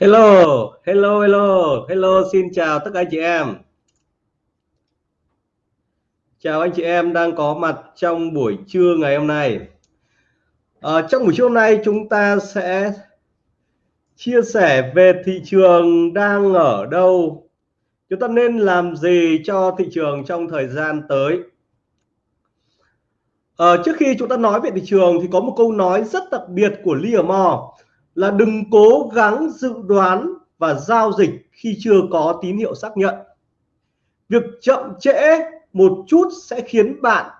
Hello, hello, hello, hello, xin chào tất cả anh chị em. Chào anh chị em đang có mặt trong buổi trưa ngày hôm nay. À, trong buổi trưa hôm nay chúng ta sẽ chia sẻ về thị trường đang ở đâu, chúng ta nên làm gì cho thị trường trong thời gian tới. À, trước khi chúng ta nói về thị trường thì có một câu nói rất đặc biệt của Livermore là đừng cố gắng dự đoán và giao dịch khi chưa có tín hiệu xác nhận. Việc chậm trễ một chút sẽ khiến bạn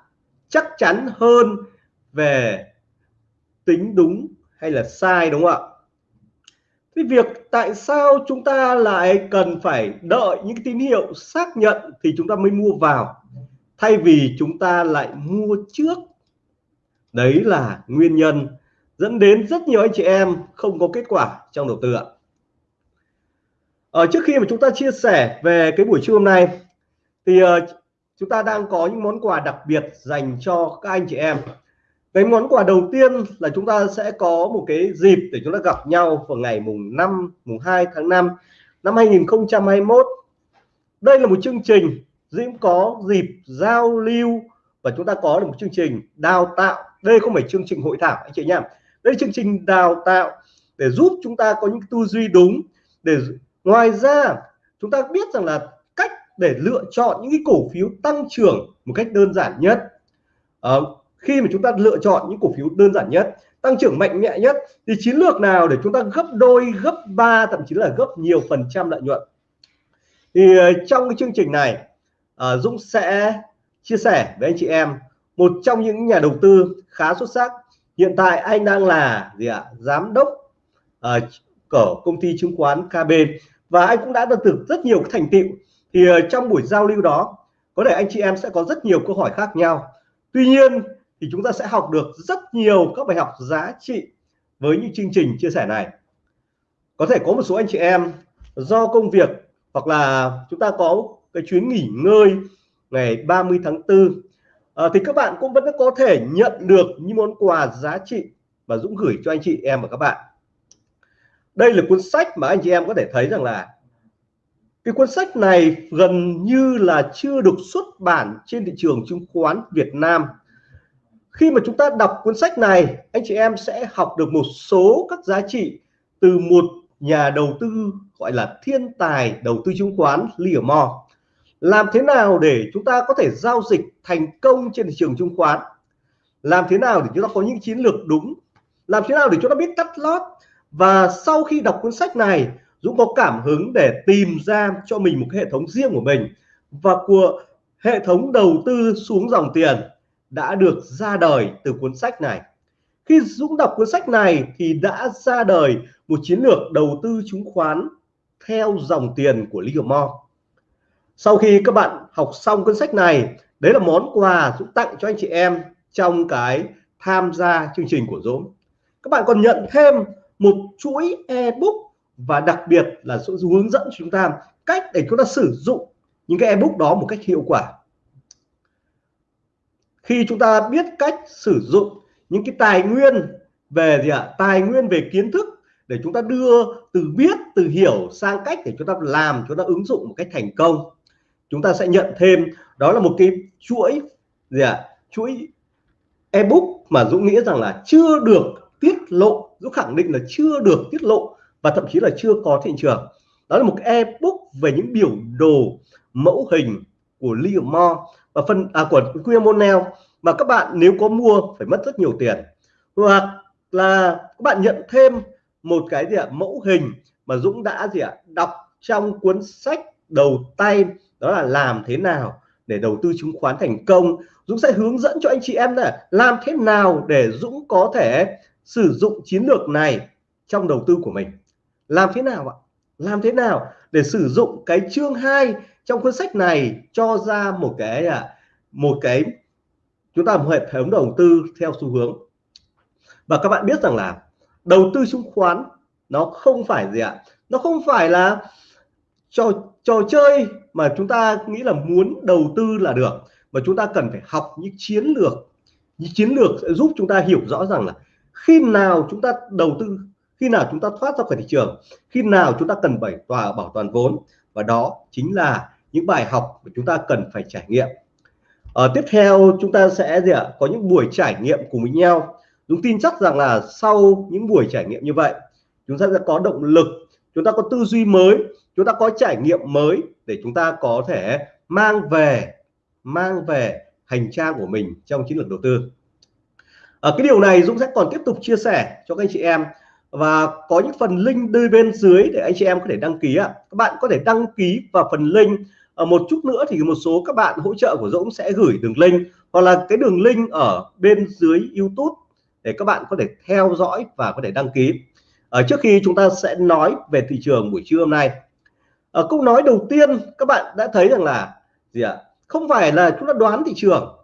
chắc chắn hơn về tính đúng hay là sai, đúng không ạ? Cái việc tại sao chúng ta lại cần phải đợi những tín hiệu xác nhận thì chúng ta mới mua vào, thay vì chúng ta lại mua trước? Đấy là nguyên nhân dẫn đến rất nhiều anh chị em không có kết quả trong đầu tư ạ. Ở trước khi mà chúng ta chia sẻ về cái buổi trưa hôm nay, thì ờ, chúng ta đang có những món quà đặc biệt dành cho các anh chị em. Cái món quà đầu tiên là chúng ta sẽ có một cái dịp để chúng ta gặp nhau vào ngày mùng 5 mùng 2 tháng 5 năm 2021 đây là một chương trình Diễm có dịp giao lưu và chúng ta có được một chương trình đào tạo. Đây không phải chương trình hội thảo, anh chị nhá đây chương trình đào tạo để giúp chúng ta có những tư duy đúng để ngoài ra chúng ta biết rằng là cách để lựa chọn những cái cổ phiếu tăng trưởng một cách đơn giản nhất. À, khi mà chúng ta lựa chọn những cổ phiếu đơn giản nhất tăng trưởng mạnh mẽ nhất thì chiến lược nào để chúng ta gấp đôi gấp ba thậm chí là gấp nhiều phần trăm lợi nhuận? Thì ờ, trong cái chương trình này à, Dũng sẽ chia sẻ với anh chị em một trong những nhà đầu tư khá xuất sắc hiện tại anh đang là gì ạ? Giám đốc uh, của công ty chứng khoán KB và anh cũng đã được rất nhiều thành tựu. Thì uh, trong buổi giao lưu đó có thể anh chị em sẽ có rất nhiều câu hỏi khác nhau. Tuy nhiên thì chúng ta sẽ học được rất nhiều các bài học giá trị với những chương trình chia sẻ này. Có thể có một số anh chị em do công việc hoặc là chúng ta có cái chuyến nghỉ ngơi ngày 30 tháng 4 à, thì các bạn cũng vẫn có thể nhận được những món quà giá trị và Dũng gửi cho anh chị em và các bạn. Đây là cuốn sách mà anh chị em có thể thấy rằng là cái cuốn sách này gần như là chưa được xuất bản trên thị trường chứng khoán Việt Nam. Khi mà chúng ta đọc cuốn sách này anh chị em sẽ học được một số các giá trị từ một nhà đầu tư gọi là thiên tài đầu tư chứng khoán Livermore làm thế nào để chúng ta có thể giao dịch thành công trên thị trường chứng khoán? Làm thế nào để chúng ta có những chiến lược đúng? Làm thế nào để chúng ta biết cắt lót? Và sau khi đọc cuốn sách này, Dũng có cảm hứng để tìm ra cho mình một cái hệ thống riêng của mình và của hệ thống đầu tư xuống dòng tiền đã được ra đời từ cuốn sách này. Khi Dũng đọc cuốn sách này thì đã ra đời một chiến lược đầu tư chứng khoán theo dòng tiền của Livermore sau khi các bạn học xong cuốn sách này, đấy là món quà Dũng tặng cho anh chị em trong cái tham gia chương trình của Dũng. Các bạn còn nhận thêm một chuỗi ebook và đặc biệt là sự hướng dẫn chúng ta cách để chúng ta sử dụng những cái ebook đó một cách hiệu quả. Khi chúng ta biết cách sử dụng những cái tài nguyên về gì ạ? À? tài nguyên về kiến thức để chúng ta đưa từ biết, từ hiểu sang cách để chúng ta làm, chúng ta ứng dụng một cách thành công chúng ta sẽ nhận thêm, đó là một cái chuỗi gì ạ? À? chuỗi ebook mà Dũng nghĩ rằng là chưa được tiết lộ, Dũng khẳng định là chưa được tiết lộ và thậm chí là chưa có thị trường. Đó là một ebook về những biểu đồ mẫu hình của Livermore và phần à của William mà các bạn nếu có mua phải mất rất nhiều tiền. Hoặc là các bạn nhận thêm một cái gì ạ? Mẫu hình mà Dũng đã gì ạ? Đọc trong cuốn sách đầu tay đó là làm thế nào để đầu tư chứng khoán thành công. Dũng sẽ hướng dẫn cho anh chị em là làm thế nào để Dũng có thể sử dụng chiến lược này trong đầu tư của mình. Làm thế nào ạ? Làm thế nào để sử dụng cái chương 2 trong cuốn sách này cho ra một cái à, một cái chúng ta một hệ thống đầu tư theo xu hướng. Và các bạn biết rằng là đầu tư chứng khoán nó không phải gì ạ? Nó không phải là trò trò chơi mà chúng ta nghĩ là muốn đầu tư là được mà chúng ta cần phải học những chiến lược những chiến lược sẽ giúp chúng ta hiểu rõ rằng là khi nào chúng ta đầu tư khi nào chúng ta thoát ra khỏi thị trường khi nào chúng ta cần bảy tòa bảo toàn vốn và đó chính là những bài học mà chúng ta cần phải trải nghiệm ở tiếp theo chúng ta sẽ gì ạ có những buổi trải nghiệm cùng với nhau Dũng tin chắc rằng là sau những buổi trải nghiệm như vậy chúng ta sẽ có động lực chúng ta có tư duy mới chúng ta có trải nghiệm mới để chúng ta có thể mang về mang về hành trang của mình trong chiến lược đầu tư. Ở cái điều này Dũng sẽ còn tiếp tục chia sẻ cho các anh chị em. Và có những phần link đưa bên dưới để anh chị em có thể đăng ký ạ. Các bạn có thể đăng ký vào phần link. Ở một chút nữa thì một số các bạn hỗ trợ của Dũng sẽ gửi đường link. Hoặc là cái đường link ở bên dưới YouTube để các bạn có thể theo dõi và có thể đăng ký. Ở trước khi chúng ta sẽ nói về thị trường buổi trưa hôm nay ở câu nói đầu tiên các bạn đã thấy rằng là gì ạ? Không phải là chúng ta đoán thị trường.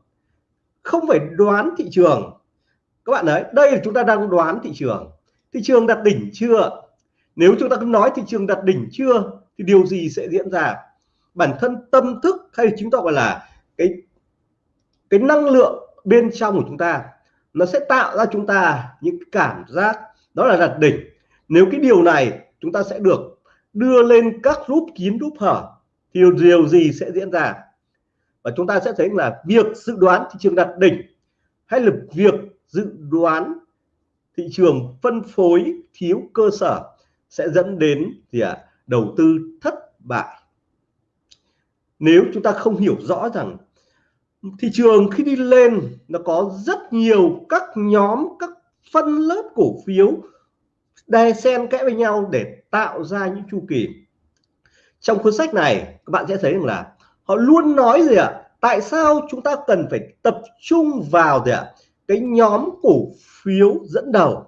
Không phải đoán thị trường. Các bạn đấy đây là chúng ta đang đoán thị trường. Thị trường đặt đỉnh chưa? Nếu chúng ta cứ nói thị trường đặt đỉnh chưa, thì điều gì sẽ diễn ra? Bản thân tâm thức hay chúng ta gọi là cái cái năng lượng bên trong của chúng ta, nó sẽ tạo ra chúng ta những cảm giác đó là đặt đỉnh. Nếu cái điều này chúng ta sẽ được đưa lên các group kín group hở thì điều gì sẽ diễn ra? Và chúng ta sẽ thấy là việc dự đoán thị trường đặt đỉnh hay là việc dự đoán thị trường phân phối thiếu cơ sở sẽ dẫn đến gì ạ? À, đầu tư thất bại. Nếu chúng ta không hiểu rõ rằng thị trường khi đi lên nó có rất nhiều các nhóm các phân lớp cổ phiếu đè xen kẽ với nhau để tạo ra những chu kỳ. Trong cuốn sách này các bạn sẽ thấy rằng là họ luôn nói gì ạ? Tại sao chúng ta cần phải tập trung vào gì ạ? Cái nhóm cổ phiếu dẫn đầu.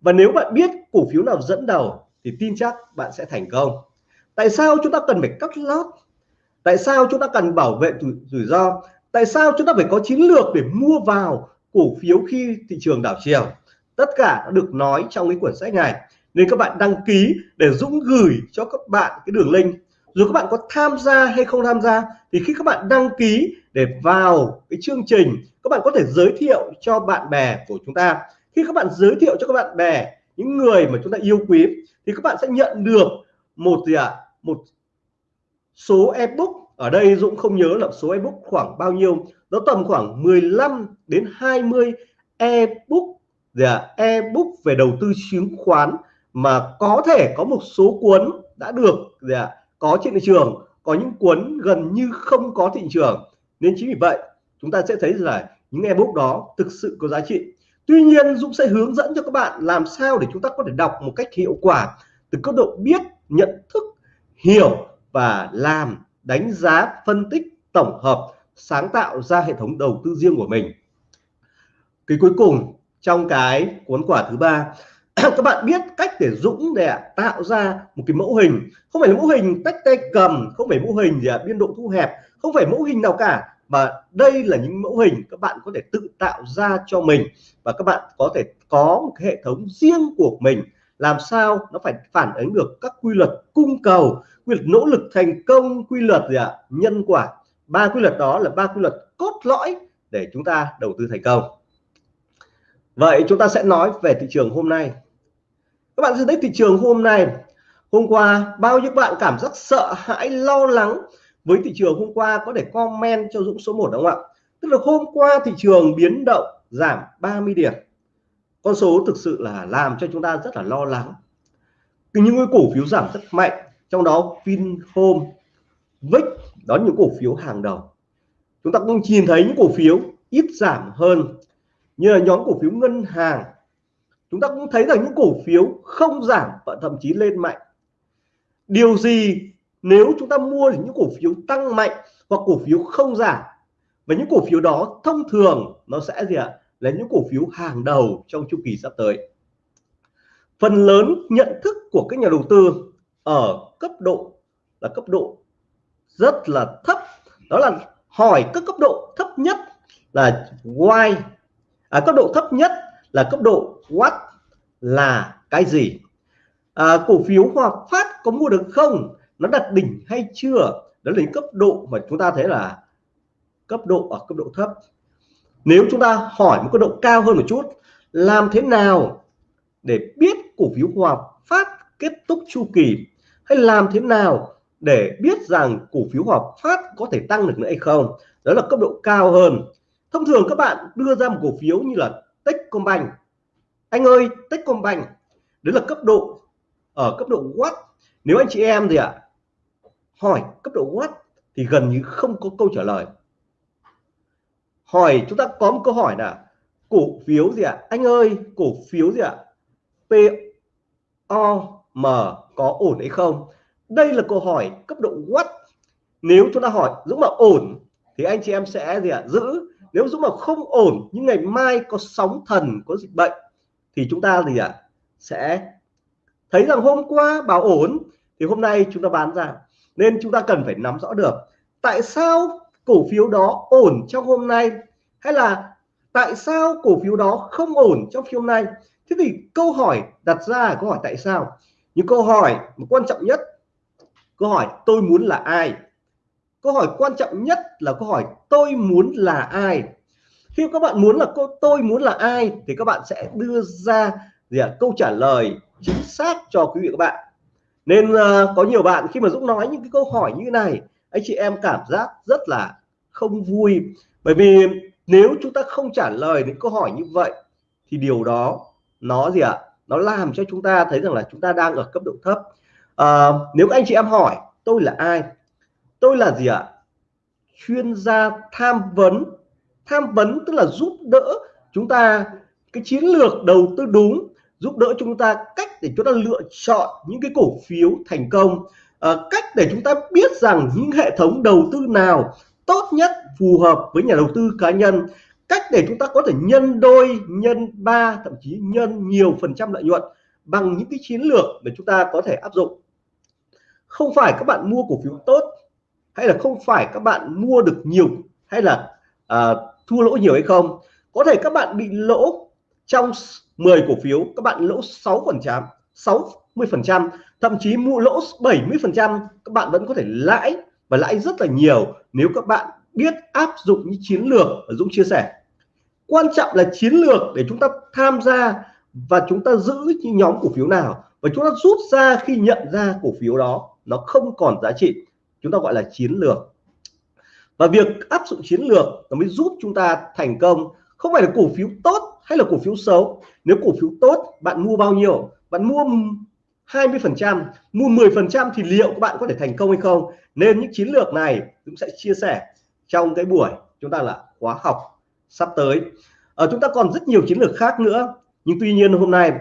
Và nếu bạn biết cổ phiếu nào dẫn đầu thì tin chắc bạn sẽ thành công. Tại sao chúng ta cần phải cắt lót? Tại sao chúng ta cần bảo vệ rủi, rủi ro? Tại sao chúng ta phải có chiến lược để mua vào cổ phiếu khi thị trường đảo chiều? Tất cả đã được nói trong cái quyển sách này. Nên các bạn đăng ký để Dũng gửi cho các bạn cái đường link. Dù các bạn có tham gia hay không tham gia, thì khi các bạn đăng ký để vào cái chương trình, các bạn có thể giới thiệu cho bạn bè của chúng ta. Khi các bạn giới thiệu cho các bạn bè, những người mà chúng ta yêu quý, thì các bạn sẽ nhận được một gì ạ? À? một số ebook. Ở đây Dũng không nhớ là số ebook khoảng bao nhiêu. Nó tầm khoảng 15 đến 20 ebook Dạ. ebook về đầu tư chứng khoán mà có thể có một số cuốn đã được gì có trên thị trường có những cuốn gần như không có thị trường. Nên chính vì vậy chúng ta sẽ thấy là những ebook đó thực sự có giá trị. Tuy nhiên Dũng sẽ hướng dẫn cho các bạn làm sao để chúng ta có thể đọc một cách hiệu quả từ cấp độ biết, nhận thức, hiểu và làm, đánh giá, phân tích, tổng hợp, sáng tạo ra hệ thống đầu tư riêng của mình. Cái cuối cùng trong cái cuốn quả thứ ba các bạn biết cách để Dũng để tạo ra một cái mẫu hình. Không phải là mẫu hình tách tay cầm không phải mẫu hình gì à, biên độ thu hẹp không phải mẫu hình nào cả mà đây là những mẫu hình các bạn có thể tự tạo ra cho mình. Và các bạn có thể có một cái hệ thống riêng của mình làm sao nó phải phản ánh được các quy luật cung cầu quy luật nỗ lực thành công quy luật gì ạ nhân quả. Ba quy luật đó là ba quy luật cốt lõi để chúng ta đầu tư thành công vậy chúng ta sẽ nói về thị trường hôm nay. Các bạn sẽ thấy thị trường hôm nay, hôm qua, bao nhiêu bạn cảm giác sợ hãi, lo lắng với thị trường hôm qua có thể comment cho Dũng số 1 đúng không ạ? Tức là hôm qua thị trường biến động giảm 30 điểm. Con số thực sự là làm cho chúng ta rất là lo lắng. Những cái cổ phiếu giảm rất mạnh, trong đó Vinhome VIX đó những cổ phiếu hàng đầu. Chúng ta cũng nhìn thấy những cổ phiếu ít giảm hơn như là nhóm cổ phiếu ngân hàng, chúng ta cũng thấy rằng những cổ phiếu không giảm và thậm chí lên mạnh. Điều gì nếu chúng ta mua những cổ phiếu tăng mạnh hoặc cổ phiếu không giảm? Và những cổ phiếu đó thông thường nó sẽ gì ạ? Là những cổ phiếu hàng đầu trong chu kỳ sắp tới. Phần lớn nhận thức của các nhà đầu tư ở cấp độ là cấp độ rất là thấp. Đó là hỏi các cấp độ thấp nhất là why à, cấp độ thấp nhất là cấp độ what là cái gì? À, cổ phiếu Hòa Phát có mua được không? Nó đặt đỉnh hay chưa? Đó là cấp độ mà chúng ta thấy là cấp độ ở cấp độ thấp. Nếu chúng ta hỏi một cấp độ cao hơn một chút làm thế nào để biết cổ phiếu Hòa Phát kết thúc chu kỳ? Hay làm thế nào để biết rằng cổ phiếu Hòa Phát có thể tăng được nữa hay không? Đó là cấp độ cao hơn thông thường các bạn đưa ra một cổ phiếu như là Techcombank anh ơi Techcombank đấy là cấp độ ở cấp độ what nếu anh chị em gì ạ à, hỏi cấp độ what thì gần như không có câu trả lời hỏi chúng ta có một câu hỏi là cổ phiếu gì ạ à? anh ơi cổ phiếu gì ạ à? POM có ổn hay không đây là câu hỏi cấp độ what nếu chúng ta hỏi Dũng mà ổn thì anh chị em sẽ gì ạ à? giữ nếu Dũng mà không ổn nhưng ngày mai có sóng thần, có dịch bệnh, thì chúng ta gì ạ? À? sẽ thấy rằng hôm qua bảo ổn, thì hôm nay chúng ta bán ra. Nên chúng ta cần phải nắm rõ được tại sao cổ phiếu đó ổn trong hôm nay, hay là tại sao cổ phiếu đó không ổn trong phiên hôm nay? Thế thì câu hỏi đặt ra là câu hỏi tại sao? Những câu hỏi mà quan trọng nhất, câu hỏi tôi muốn là ai? Câu hỏi quan trọng nhất là câu hỏi tôi muốn là ai? Khi các bạn muốn là cô tôi muốn là ai thì các bạn sẽ đưa ra gì à, câu trả lời chính xác cho quý vị các bạn. Nên uh, có nhiều bạn khi mà Dũng nói những cái câu hỏi như này anh chị em cảm giác rất là không vui. Bởi vì nếu chúng ta không trả lời những câu hỏi như vậy thì điều đó nó gì ạ? Nó làm cho chúng ta thấy rằng là chúng ta đang ở cấp độ thấp. À, nếu anh chị em hỏi tôi là ai tôi là gì ạ? Chuyên gia tham vấn. Tham vấn tức là giúp đỡ chúng ta cái chiến lược đầu tư đúng giúp đỡ chúng ta cách để chúng ta lựa chọn những cái cổ phiếu thành công à, cách để chúng ta biết rằng những hệ thống đầu tư nào tốt nhất phù hợp với nhà đầu tư cá nhân cách để chúng ta có thể nhân đôi nhân ba thậm chí nhân nhiều phần trăm lợi nhuận bằng những cái chiến lược để chúng ta có thể áp dụng. Không phải các bạn mua cổ phiếu tốt hay là không phải các bạn mua được nhiều hay là à, thua lỗ nhiều hay không? Có thể các bạn bị lỗ trong 10 cổ phiếu các bạn lỗ 6 phần trăm 60 phần trăm thậm chí mua lỗ 70 phần trăm các bạn vẫn có thể lãi và lãi rất là nhiều nếu các bạn biết áp dụng những chiến lược ở Dũng chia sẻ. Quan trọng là chiến lược để chúng ta tham gia và chúng ta giữ những nhóm cổ phiếu nào và chúng ta rút ra khi nhận ra cổ phiếu đó nó không còn giá trị chúng ta gọi là chiến lược. Và việc áp dụng chiến lược nó mới giúp chúng ta thành công. Không phải là cổ phiếu tốt hay là cổ phiếu xấu. Nếu cổ phiếu tốt, bạn mua bao nhiêu? Bạn mua 20 phần trăm, mua 10 phần trăm thì liệu các bạn có thể thành công hay không? Nên những chiến lược này cũng sẽ chia sẻ trong cái buổi chúng ta là khóa học sắp tới. Ở chúng ta còn rất nhiều chiến lược khác nữa. Nhưng tuy nhiên hôm nay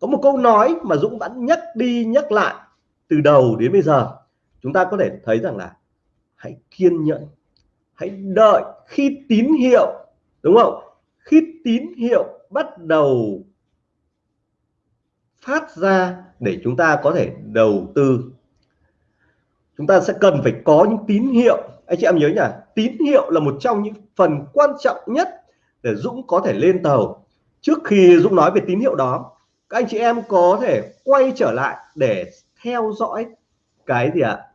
có một câu nói mà Dũng vẫn nhắc đi nhắc lại từ đầu đến bây giờ chúng ta có thể thấy rằng là hãy kiên nhẫn, hãy đợi khi tín hiệu, đúng không? Khi tín hiệu bắt đầu phát ra để chúng ta có thể đầu tư. Chúng ta sẽ cần phải có những tín hiệu. Anh chị em nhớ nhỉ? Tín hiệu là một trong những phần quan trọng nhất để Dũng có thể lên tàu. Trước khi Dũng nói về tín hiệu đó, các anh chị em có thể quay trở lại để theo dõi cái gì ạ?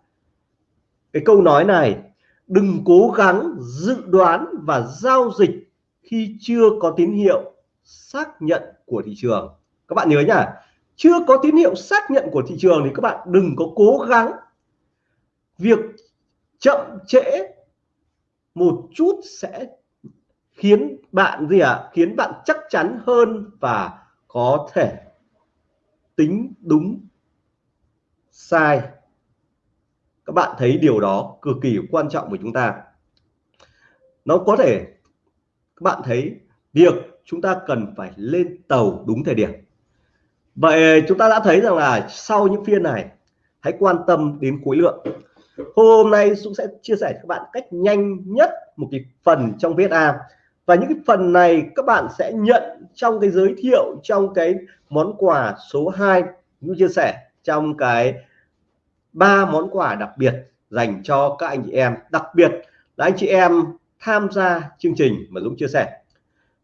Cái câu nói này, đừng cố gắng dự đoán và giao dịch khi chưa có tín hiệu xác nhận của thị trường. Các bạn nhớ nhá chưa có tín hiệu xác nhận của thị trường thì các bạn đừng có cố gắng. Việc chậm trễ một chút sẽ khiến bạn gì ạ? À? khiến bạn chắc chắn hơn và có thể tính đúng sai các bạn thấy điều đó cực kỳ quan trọng với chúng ta. Nó có thể, các bạn thấy việc chúng ta cần phải lên tàu đúng thời điểm. Vậy chúng ta đã thấy rằng là sau những phiên này, hãy quan tâm đến khối lượng. Hôm nay Dũng sẽ chia sẻ các bạn cách nhanh nhất một cái phần trong VSA và những cái phần này các bạn sẽ nhận trong cái giới thiệu, trong cái món quà số 2 Dũng chia sẻ trong cái ba món quà đặc biệt dành cho các anh chị em. Đặc biệt là anh chị em tham gia chương trình mà Dũng chia sẻ.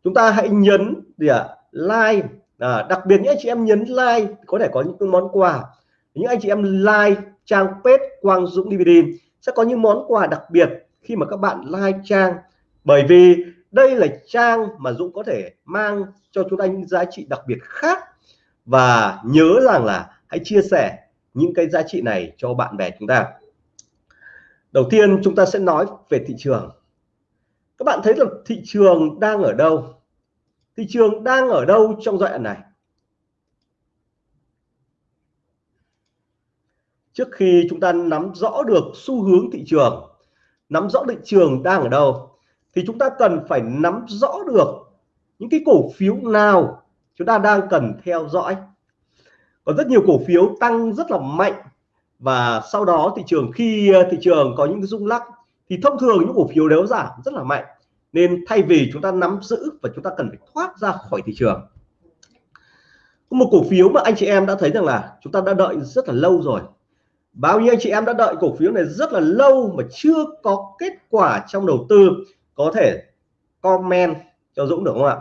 Chúng ta hãy nhấn gì ạ? À, like. À, đặc biệt những anh chị em nhấn like có thể có những món quà. Những anh chị em like trang page Quang Dũng DVD sẽ có những món quà đặc biệt khi mà các bạn like trang. Bởi vì đây là trang mà Dũng có thể mang cho chúng ta những giá trị đặc biệt khác. Và nhớ rằng là hãy chia sẻ những cái giá trị này cho bạn bè chúng ta. Đầu tiên, chúng ta sẽ nói về thị trường. Các bạn thấy là thị trường đang ở đâu? Thị trường đang ở đâu trong giai đoạn này? Trước khi chúng ta nắm rõ được xu hướng thị trường, nắm rõ thị trường đang ở đâu, thì chúng ta cần phải nắm rõ được những cái cổ phiếu nào chúng ta đang cần theo dõi có rất nhiều cổ phiếu tăng rất là mạnh. Và sau đó thị trường, khi ờ, thị trường có những cái rung lắc, thì thông thường những cổ phiếu đều giảm rất là mạnh. Nên thay vì chúng ta nắm giữ và chúng ta cần phải thoát ra khỏi thị trường. Có một cổ phiếu mà anh chị em đã thấy rằng là chúng ta đã đợi rất là lâu rồi. Bao nhiêu anh chị em đã đợi cổ phiếu này rất là lâu mà chưa có kết quả trong đầu tư? Có thể comment cho Dũng được không ạ?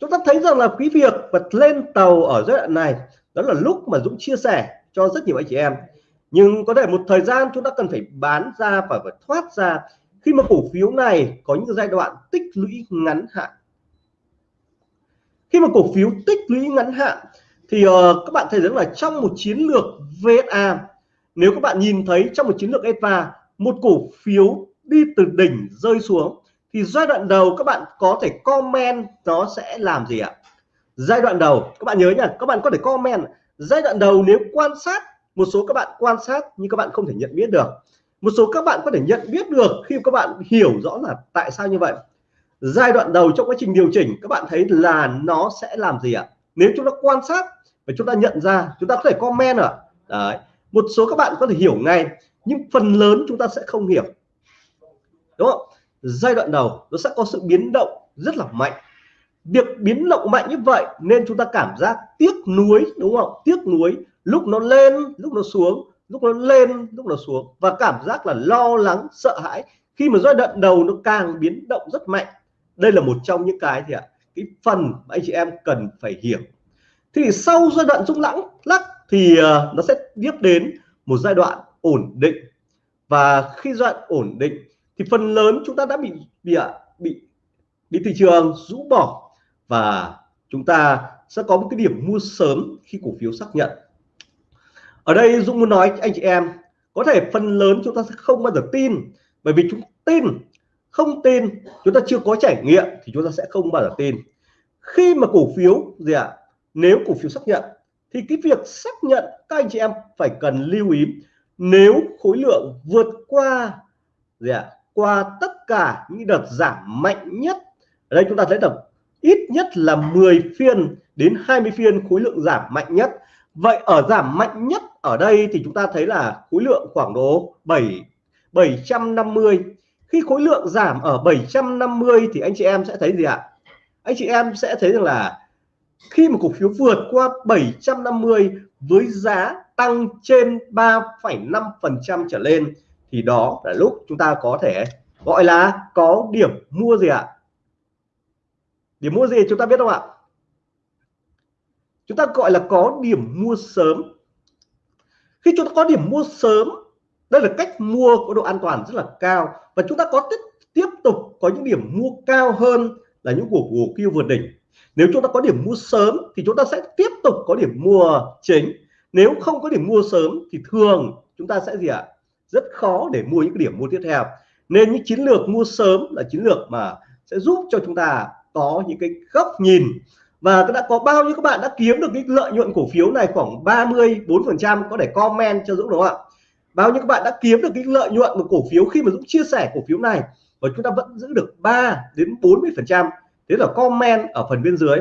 Chúng ta thấy rằng là cái việc bật lên tàu ở giai đoạn này đó là lúc mà Dũng chia sẻ cho rất nhiều anh chị em. Nhưng có thể một thời gian chúng ta cần phải bán ra và phải thoát ra khi mà cổ phiếu này có những giai đoạn tích lũy ngắn hạn. Khi mà cổ phiếu tích lũy ngắn hạn thì uh, các bạn thấy rằng là trong một chiến lược VSA nếu các bạn nhìn thấy trong một chiến lược EVA một cổ phiếu đi từ đỉnh rơi xuống thì giai đoạn đầu các bạn có thể comment nó sẽ làm gì ạ? Giai đoạn đầu, các bạn nhớ nhá, các bạn có thể comment giai đoạn đầu nếu quan sát, một số các bạn quan sát nhưng các bạn không thể nhận biết được. Một số các bạn có thể nhận biết được khi các bạn hiểu rõ là tại sao như vậy. Giai đoạn đầu trong quá trình điều chỉnh, các bạn thấy là nó sẽ làm gì ạ? Nếu chúng ta quan sát và chúng ta nhận ra, chúng ta có thể comment ạ. Đấy, một số các bạn có thể hiểu ngay, nhưng phần lớn chúng ta sẽ không hiểu. Đúng không? Giai đoạn đầu, nó sẽ có sự biến động rất là mạnh việc biến động mạnh như vậy nên chúng ta cảm giác tiếc nuối, đúng không? Tiếc nuối, lúc nó lên, lúc nó xuống, lúc nó lên, lúc nó xuống. Và cảm giác là lo lắng, sợ hãi. Khi mà giai đoạn đầu nó càng biến động rất mạnh, đây là một trong những cái thì ạ? Cái phần mà anh chị em cần phải hiểu. Thì sau giai đoạn rung lắng lắc thì à, nó sẽ tiếp đến một giai đoạn ổn định. Và khi giai đoạn ổn định thì phần lớn chúng ta đã bị bị à, bị bị thị trường rũ bỏ và chúng ta sẽ có một cái điểm mua sớm khi cổ phiếu xác nhận. Ở đây Dũng muốn nói anh chị em có thể phần lớn chúng ta sẽ không bao giờ tin bởi vì chúng tin không tin chúng ta chưa có trải nghiệm thì chúng ta sẽ không bao giờ tin. Khi mà cổ phiếu gì ạ à, nếu cổ phiếu xác nhận thì cái việc xác nhận các anh chị em phải cần lưu ý nếu khối lượng vượt qua gì ạ à, qua tất cả những đợt giảm mạnh nhất ở đây chúng ta thấy được ít nhất là 10 phiên đến 20 phiên khối lượng giảm mạnh nhất. Vậy ở giảm mạnh nhất ở đây thì chúng ta thấy là khối lượng khoảng độ 7 750 khi khối lượng giảm ở 750 thì anh chị em sẽ thấy gì ạ? Anh chị em sẽ thấy rằng là khi mà cổ phiếu vượt qua 750 với giá tăng trên 3,5% trở lên thì đó là lúc chúng ta có thể gọi là có điểm mua gì ạ? Điểm mua gì chúng ta biết không ạ? Chúng ta gọi là có điểm mua sớm. Khi chúng ta có điểm mua sớm, đây là cách mua có độ an toàn rất là cao. Và chúng ta có tiếp tiếp tục có những điểm mua cao hơn là những cổ cổ phiếu vượt đỉnh. Nếu chúng ta có điểm mua sớm thì chúng ta sẽ tiếp tục có điểm mua chính. Nếu không có điểm mua sớm thì thường chúng ta sẽ gì ạ? Rất khó để mua những cái điểm mua tiếp theo. Nên những chiến lược mua sớm là chiến lược mà sẽ giúp cho chúng ta có những cái góc nhìn. Và đã có bao nhiêu các bạn đã kiếm được cái lợi nhuận cổ phiếu này khoảng 34 phần trăm có thể comment cho Dũng đúng không ạ? Bao nhiêu các bạn đã kiếm được cái lợi nhuận của cổ phiếu khi mà Dũng chia sẻ cổ phiếu này và chúng ta vẫn giữ được 3 đến 40 phần trăm. Thế là comment ở phần bên dưới.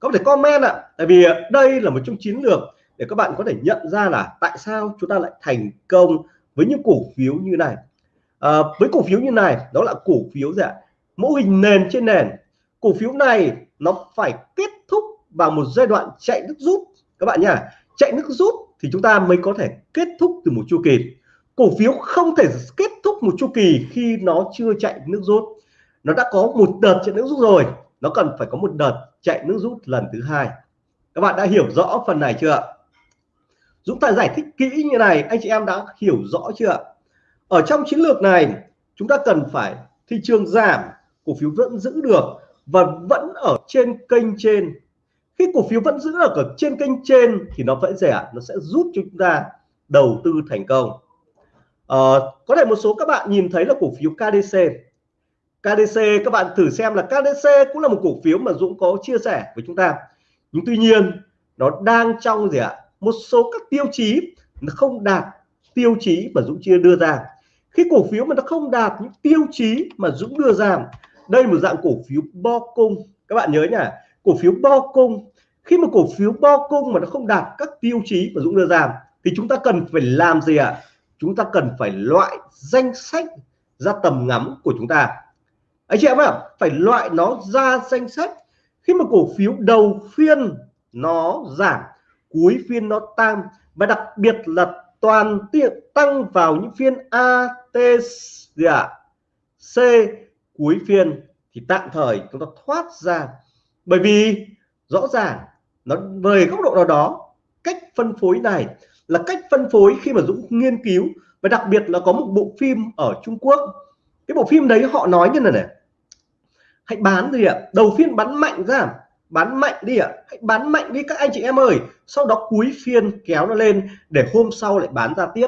Có thể comment ạ tại vì đây là một trong chiến lược để các bạn có thể nhận ra là tại sao chúng ta lại thành công với những cổ phiếu như này. À, với cổ phiếu như này đó là cổ phiếu gì ạ? Mô hình nền trên nền cổ phiếu này nó phải kết thúc vào một giai đoạn chạy nước rút. Các bạn nhá, chạy nước rút thì chúng ta mới có thể kết thúc từ một chu kỳ. Cổ phiếu không thể kết thúc một chu kỳ khi nó chưa chạy nước rút. Nó đã có một đợt chạy nước rút rồi, nó cần phải có một đợt chạy nước rút lần thứ hai. Các bạn đã hiểu rõ phần này chưa Dũng ta giải thích kỹ như này, anh chị em đã hiểu rõ chưa ở trong chiến lược này, chúng ta cần phải thị trường giảm, cổ phiếu vẫn giữ được và vẫn ở trên kênh trên. Khi cổ phiếu vẫn giữ ở trên kênh trên thì nó vẫn rẻ nó sẽ giúp cho chúng ta đầu tư thành công. À, có thể một số các bạn nhìn thấy là cổ phiếu KDC KDC các bạn thử xem là KDC cũng là một cổ phiếu mà Dũng có chia sẻ với chúng ta. Nhưng tuy nhiên nó đang trong gì ạ? Một số các tiêu chí nó không đạt tiêu chí mà Dũng chia đưa ra. Khi cổ phiếu mà nó không đạt những tiêu chí mà Dũng đưa ra đây một dạng cổ phiếu bo cung các bạn nhớ nhá cổ phiếu bo cung, khi mà cổ phiếu bo cung mà nó không đạt các tiêu chí mà Dũng đưa ra, thì chúng ta cần phải làm gì ạ à? chúng ta cần phải loại danh sách ra tầm ngắm của chúng ta anh chị em ạ, phải loại nó ra danh sách khi mà cổ phiếu đầu phiên nó giảm, cuối phiên nó tăng, và đặc biệt là toàn tiện tăng vào những phiên A, T, gì ạ à? C cuối phiên thì tạm thời chúng ta thoát ra. Bởi vì rõ ràng nó về góc độ nào đó, cách phân phối này là cách phân phối khi mà Dũng nghiên cứu và đặc biệt là có một bộ phim ở Trung Quốc. Cái bộ phim đấy họ nói như này này, hãy bán gì ạ, đầu phiên bán mạnh ra, bán mạnh đi ạ, hãy bán mạnh đi các anh chị em ơi. Sau đó cuối phiên kéo nó lên để hôm sau lại bán ra tiếp.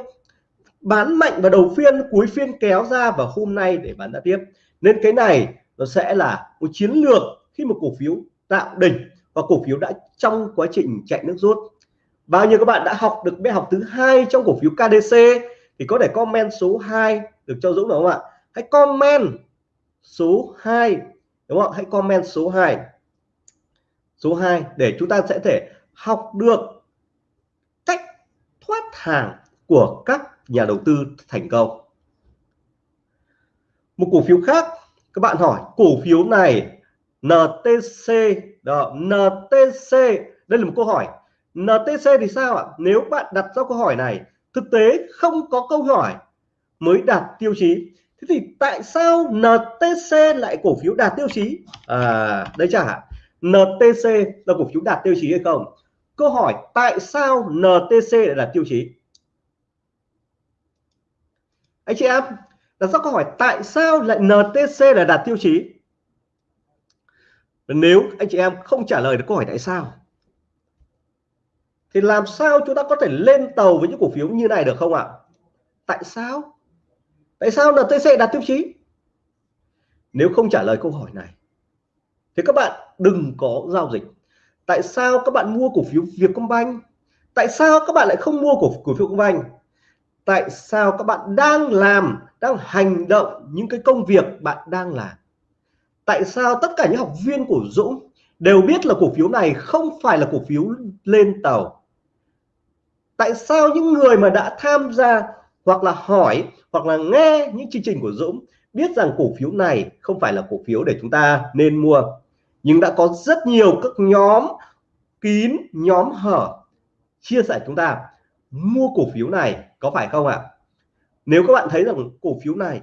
Bán mạnh vào đầu phiên, cuối phiên kéo ra và hôm nay để bán ra tiếp nên cái này nó sẽ là một chiến lược khi một cổ phiếu tạo đỉnh và cổ phiếu đã trong quá trình chạy nước rút. Bao nhiêu các bạn đã học được bài học thứ hai trong cổ phiếu KDC thì có thể comment số 2 được cho Dũng, đúng không ạ? Hãy comment số 2 đúng không hãy comment số 2 số 2 để chúng ta sẽ thể học được cách thoát hàng của các nhà đầu tư thành công một cổ phiếu khác, các bạn hỏi, cổ phiếu này NTC đó NTC đây là một câu hỏi. NTC thì sao ạ? Nếu bạn đặt ra câu hỏi này, thực tế không có câu hỏi mới đạt tiêu chí. Thế thì tại sao NTC lại cổ phiếu đạt tiêu chí? À đây chả NTC là cổ phiếu đạt tiêu chí hay không? Câu hỏi, tại sao NTC lại đạt tiêu chí? Anh chị em đặt ra câu hỏi, tại sao lại NTC là đạt tiêu chí? Nếu anh chị em không trả lời được câu hỏi tại sao, thì làm sao chúng ta có thể lên tàu với những cổ phiếu như này được không ạ? Tại sao? Tại sao NTC đạt tiêu chí? Nếu không trả lời câu hỏi này, thì các bạn đừng có giao dịch. Tại sao các bạn mua cổ phiếu Vietcombank? Tại sao các bạn lại không mua cổ cổ phiếu Vietcombank? Tại sao các bạn đang làm, đang hành động những cái công việc bạn đang làm? Tại sao tất cả những học viên của Dũng đều biết là cổ phiếu này không phải là cổ phiếu lên tàu? Tại sao những người mà đã tham gia hoặc là hỏi hoặc là nghe những chương trình của Dũng biết rằng cổ phiếu này không phải là cổ phiếu để chúng ta nên mua? Nhưng đã có rất nhiều các nhóm kín, nhóm hở chia sẻ chúng ta, mua cổ phiếu này có phải không ạ? Nếu các bạn thấy rằng cổ phiếu này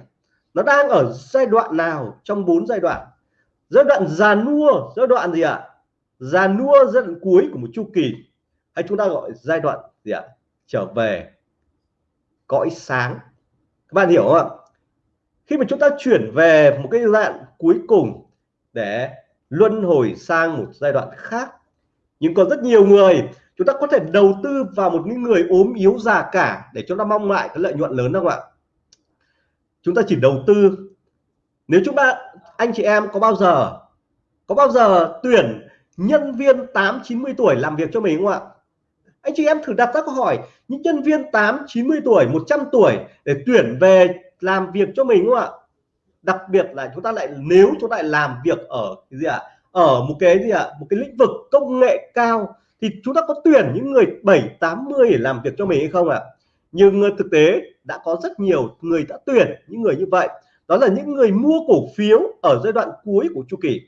nó đang ở giai đoạn nào trong bốn giai đoạn? Giai đoạn già nua, giai đoạn gì ạ? Già nua, giai đoạn cuối của một chu kỳ. Hay chúng ta gọi giai đoạn gì ạ? Trở về cõi sáng. Các bạn hiểu không ạ? Khi mà chúng ta chuyển về một cái giai đoạn cuối cùng để luân hồi sang một giai đoạn khác, nhưng còn rất nhiều người chúng ta có thể đầu tư vào một những người ốm yếu già cả để chúng ta mong lại cái lợi nhuận lớn không ạ? Chúng ta chỉ đầu tư. Nếu chúng ta, anh chị em có bao giờ, có bao giờ tuyển nhân viên 8 90 tuổi làm việc cho mình không ạ? Anh chị em thử đặt ra câu hỏi, những nhân viên 8 90 tuổi 100 tuổi để tuyển về làm việc cho mình không ạ? Đặc biệt là chúng ta lại, nếu chúng ta lại làm việc ở cái gì ạ? Ở một cái gì ạ? Một cái lĩnh vực công nghệ cao thì chúng ta có tuyển những người 7 80 để làm việc cho mình hay không ạ? Nhưng thực tế đã có rất nhiều người đã tuyển những người như vậy. Đó là những người mua cổ phiếu ở giai đoạn cuối của chu kỳ.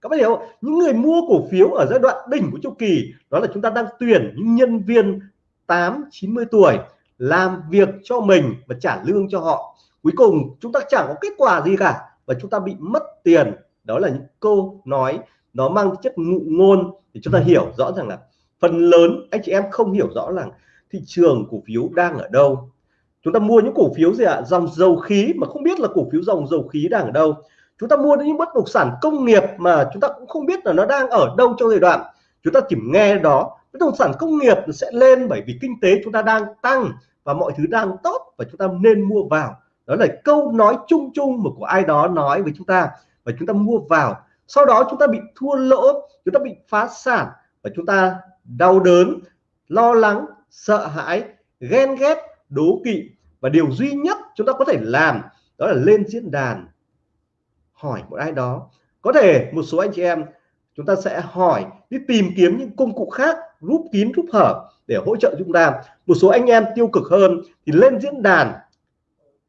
Các bạn hiểu không? những người mua cổ phiếu ở giai đoạn đỉnh của chu kỳ, đó là chúng ta đang tuyển những nhân viên 8 90 tuổi làm việc cho mình và trả lương cho họ. Cuối cùng chúng ta chẳng có kết quả gì cả và chúng ta bị mất tiền. Đó là những câu nói, nó mang chất ngụ ngôn thì chúng ta hiểu rõ rằng là phần lớn anh chị em không hiểu rõ là thị trường cổ phiếu đang ở đâu. Chúng ta mua những cổ phiếu gì ạ? À? dòng dầu khí mà không biết là cổ phiếu dòng dầu khí đang ở đâu. Chúng ta mua những bất động sản công nghiệp mà chúng ta cũng không biết là nó đang ở đâu trong giai đoạn. Chúng ta chỉ nghe đó, bất động sản công nghiệp sẽ lên bởi vì kinh tế chúng ta đang tăng và mọi thứ đang tốt và chúng ta nên mua vào. Đó là câu nói chung chung mà của ai đó nói với chúng ta và chúng ta mua vào. Sau đó chúng ta bị thua lỗ, chúng ta bị phá sản và chúng ta đau đớn, lo lắng, sợ hãi, ghen ghét, đố kỵ. Và điều duy nhất chúng ta có thể làm đó là lên diễn đàn, hỏi một ai đó. Có thể một số anh chị em, chúng ta sẽ hỏi đi tìm kiếm những công cụ khác, rút kín, rút hở để hỗ trợ chúng ta. Một số anh em tiêu cực hơn thì lên diễn đàn.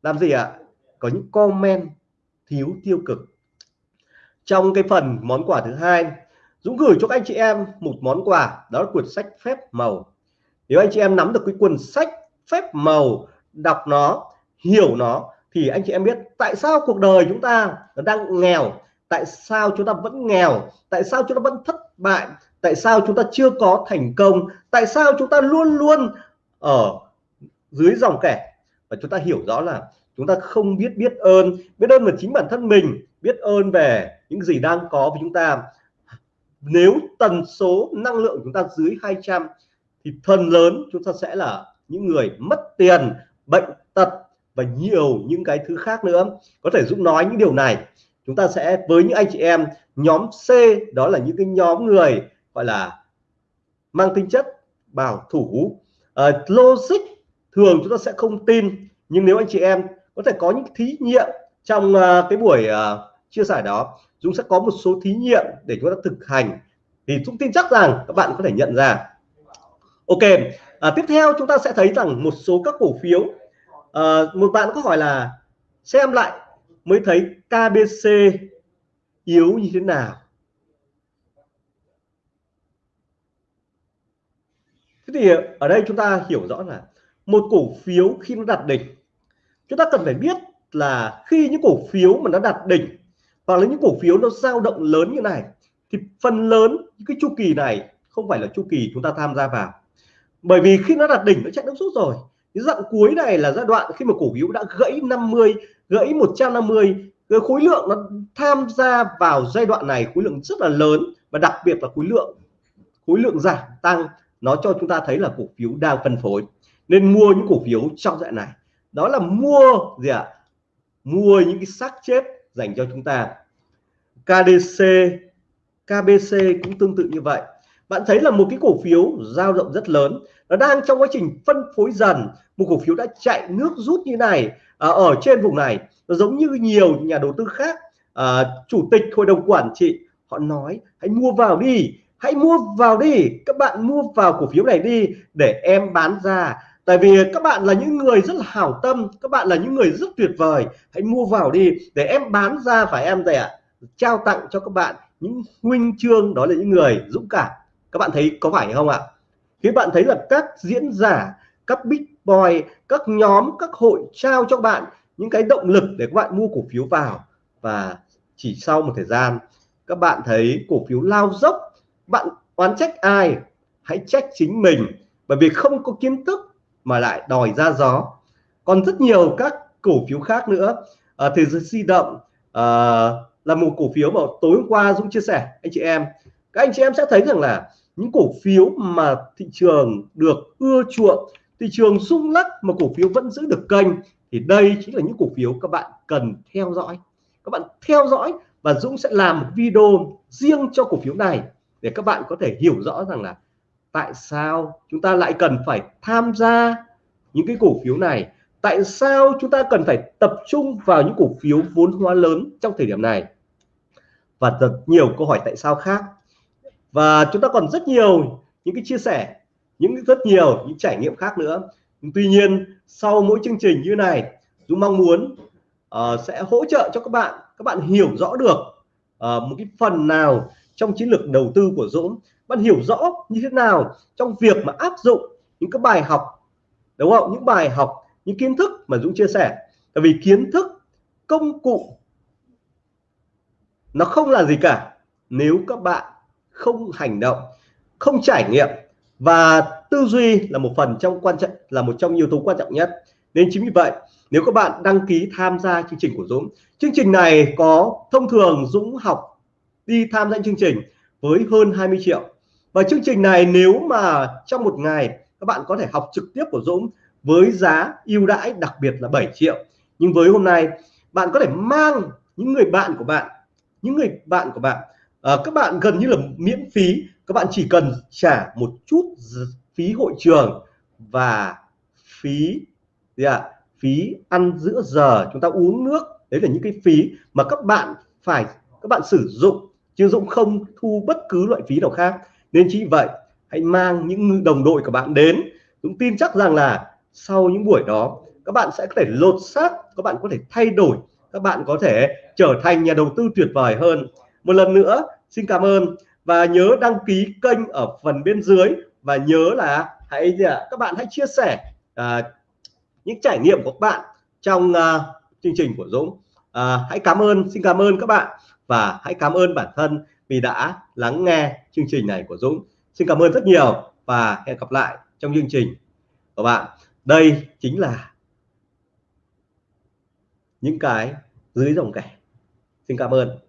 Làm gì ạ? Có những comment thiếu tiêu cực. Trong cái phần món quà thứ hai Dũng gửi cho các anh chị em một món quà, đó là cuốn sách phép màu. Nếu anh chị em nắm được cái cuốn sách phép màu, đọc nó, hiểu nó, thì anh chị em biết tại sao cuộc đời chúng ta đang nghèo, tại sao chúng ta vẫn nghèo, tại sao chúng ta vẫn thất bại, tại sao chúng ta chưa có thành công, tại sao chúng ta luôn luôn ở dưới dòng kẻ. Và chúng ta hiểu rõ là chúng ta không biết biết ơn biết ơn về chính bản thân mình, biết ơn về những gì đang có với chúng ta nếu tần số năng lượng chúng ta dưới 200 thì phần lớn chúng ta sẽ là những người mất tiền bệnh tật và nhiều những cái thứ khác nữa. Có thể Dũng nói những điều này. Chúng ta sẽ với những anh chị em nhóm C đó là những cái nhóm người gọi là mang tính chất bảo thủ. Uh, logic thường chúng ta sẽ không tin nhưng nếu anh chị em có thể có những thí nghiệm trong uh, cái buổi uh, chia sẻ đó Dũng sẽ có một số thí nghiệm để chúng ta thực hành. Thì Dũng tin chắc rằng các bạn có thể nhận ra. Ok à, tiếp theo chúng ta sẽ thấy rằng một số các cổ phiếu. À, một bạn có hỏi là xem lại mới thấy KBC yếu như thế nào. Thế thì ở đây chúng ta hiểu rõ là một cổ phiếu khi nó đạt đỉnh chúng ta cần phải biết là khi những cổ phiếu mà nó đạt đỉnh hoặc là những cổ phiếu nó dao động lớn như này, thì phần lớn những cái chu kỳ này không phải là chu kỳ chúng ta tham gia vào. Bởi vì khi nó đạt đỉnh, nó chạy nước rút rồi. Cái đoạn cuối này là giai đoạn khi mà cổ phiếu đã gãy 50 gãy 150 cái khối lượng nó tham gia vào giai đoạn này, khối lượng rất là lớn và đặc biệt là khối lượng khối lượng giảm tăng, nó cho chúng ta thấy là cổ phiếu đang phân phối. Nên mua những cổ phiếu trong dạng này. Đó là mua gì ạ? À? mua những cái xác chết dành cho chúng ta. KDC KBC cũng tương tự như vậy. Bạn thấy là một cái cổ phiếu dao động rất lớn. Nó đang trong quá trình phân phối dần. Một cổ phiếu đã chạy nước rút như này à, ở trên vùng này. Nó giống như nhiều nhà đầu tư khác. À, chủ tịch hội đồng quản trị họ nói hãy mua vào đi. Hãy mua vào đi. Các bạn mua vào cổ phiếu này đi để em bán ra tại vì các bạn là những người rất là hảo tâm, các bạn là những người rất tuyệt vời. Hãy mua vào đi, để em bán ra phải em gì ạ. Trao tặng cho các bạn những huynh chương, đó là những người dũng cảm. Các bạn thấy có phải không ạ? Khi bạn thấy là các diễn giả, các big boy, các nhóm, các hội trao cho bạn những cái động lực để các bạn mua cổ phiếu vào. Và chỉ sau một thời gian, các bạn thấy cổ phiếu lao dốc. Bạn oán trách ai? Hãy trách chính mình. Bởi vì không có kiến thức mà lại đòi ra gió. Còn rất nhiều các cổ phiếu khác nữa. À, thế giới di động à, là một cổ phiếu mà tối hôm qua Dũng chia sẻ anh chị em. Các anh chị em sẽ thấy rằng là những cổ phiếu mà thị trường được ưa chuộng thị trường rung lắc mà cổ phiếu vẫn giữ được kênh thì đây chính là những cổ phiếu các bạn cần theo dõi. Các bạn theo dõi và Dũng sẽ làm một video riêng cho cổ phiếu này để các bạn có thể hiểu rõ rằng là tại sao chúng ta lại cần phải tham gia những cái cổ phiếu này? Tại sao chúng ta cần phải tập trung vào những cổ phiếu vốn hóa lớn trong thời điểm này? Và rất nhiều câu hỏi tại sao khác. Và chúng ta còn rất nhiều những cái chia sẻ những rất nhiều những trải nghiệm khác nữa. Tuy nhiên sau mỗi chương trình như này chúng mong muốn uh, sẽ hỗ trợ cho các bạn các bạn hiểu rõ được uh, một cái phần nào trong chiến lược đầu tư của Dũng. Bạn hiểu rõ như thế nào trong việc mà áp dụng những cái bài học, đúng không? Những bài học, những kiến thức mà Dũng chia sẻ. Tại vì kiến thức, công cụ, nó không là gì cả. Nếu các bạn không hành động, không trải nghiệm và tư duy là một phần trong quan trọng, là một trong yếu tố quan trọng nhất. Nên chính vì vậy, nếu các bạn đăng ký tham gia chương trình của Dũng, chương trình này có thông thường Dũng học đi tham gia chương trình với hơn 20 triệu. Và chương trình này nếu mà trong một ngày các bạn có thể học trực tiếp của Dũng với giá ưu đãi đặc biệt là 7 triệu. Nhưng với hôm nay bạn có thể mang những người bạn của bạn những người bạn của bạn à, các bạn gần như là miễn phí các bạn chỉ cần trả một chút phí hội trường và phí gì ạ à, phí ăn giữa giờ chúng ta uống nước. Đấy là những cái phí mà các bạn phải các bạn sử dụng chứ Dũng không thu bất cứ loại phí nào khác. Nên chỉ vậy hãy mang những đồng đội của bạn đến. Dũng tin chắc rằng là sau những buổi đó các bạn sẽ có thể lột xác các bạn có thể thay đổi các bạn có thể trở thành nhà đầu tư tuyệt vời hơn. Một lần nữa xin cảm ơn và nhớ đăng ký kênh ở phần bên dưới và nhớ là hãy các bạn hãy chia sẻ à, những trải nghiệm của các bạn trong à, chương trình của Dũng. À, hãy cảm ơn xin cảm ơn các bạn và hãy cảm ơn bản thân vì đã lắng nghe chương trình này của Dũng. Xin cảm ơn rất nhiều và hẹn gặp lại trong chương trình của bạn. Đây chính là những cái dưới dòng kẻ. Xin cảm ơn.